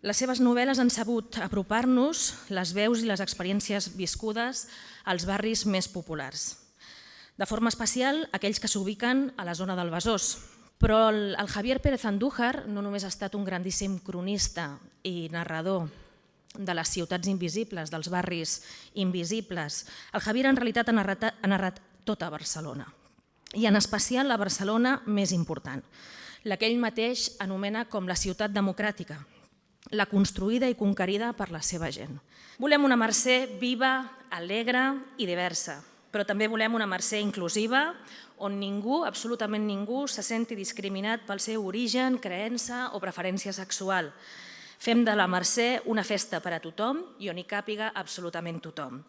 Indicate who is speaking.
Speaker 1: Les seves novel·les han sabut apropar-nos les veus i les experiències viscudes als barris més populars. De forma especial, aquells que s'ubiquen a la zona del Besòs. Però el, Javier Pérez Andújar no només ha estat un grandíssim cronista i narrador de les ciutats invisibles, dels barris invisibles. El Javier en realitat ha narrat, ha narrat tota Barcelona i en especial la Barcelona més important, la que ell mateix anomena com la ciutat democràtica, la construïda i conquerida per la seva gent. Volem una Mercè viva, alegre i diversa, però també volem una Mercè inclusiva, on ningú, absolutament ningú, se senti discriminat pel seu origen, creença o preferència sexual. Fem de la Mercè una festa per a tothom i on hi càpiga absolutament tothom.